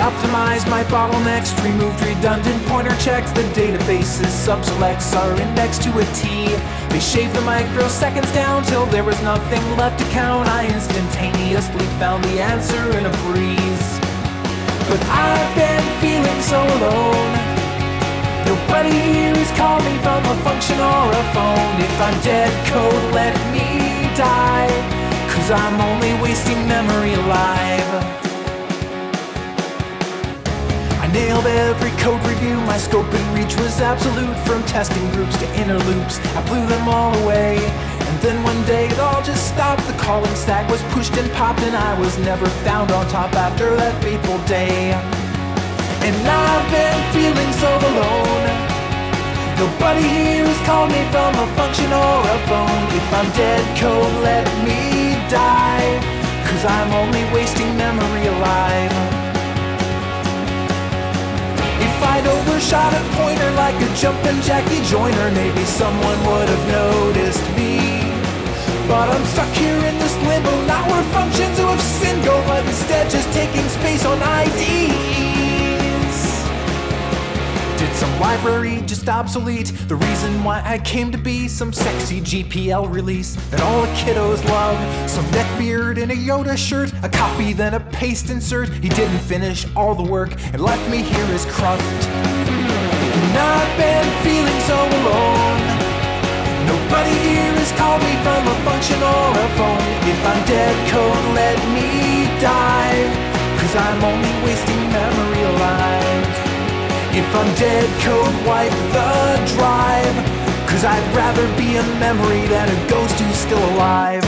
optimized my bottlenecks, removed redundant pointer checks. The database's subselects are indexed to a T. They shaved the microseconds down till there was nothing left to count. I instantaneously found the answer in a breeze. But I've been feeling so alone. Nobody here called me from a function or a phone. If I'm dead code, let me die. Cause I'm only wasting memory alive. Nailed every code review, my scope and reach was absolute. From testing groups to inner loops, I blew them all away. And then one day it all just stopped. The calling stack was pushed and popped, and I was never found on top after that fateful day. And I've been feeling so alone. Nobody here has called me from a function or a phone. If I'm dead code, I'd a pointer like a jumpin' Jackie Joyner, maybe someone would have noticed me. But I'm stuck here in this limbo, not where functions of sin go, but instead just taking space on IDs. Did some library just obsolete? The reason why I came to be some sexy GPL release that all the kiddos love. Some neckbeard in a Yoda shirt, a copy then a paste insert. He didn't finish all the work and left me here as cruft. And I've been feeling so alone. Nobody here has called me from a function or a phone. If I'm dead code, let me die. Cause I'm only wasting memory alive. If I'm dead code, wipe the drive. Cause I'd rather be a memory than a ghost who's still alive.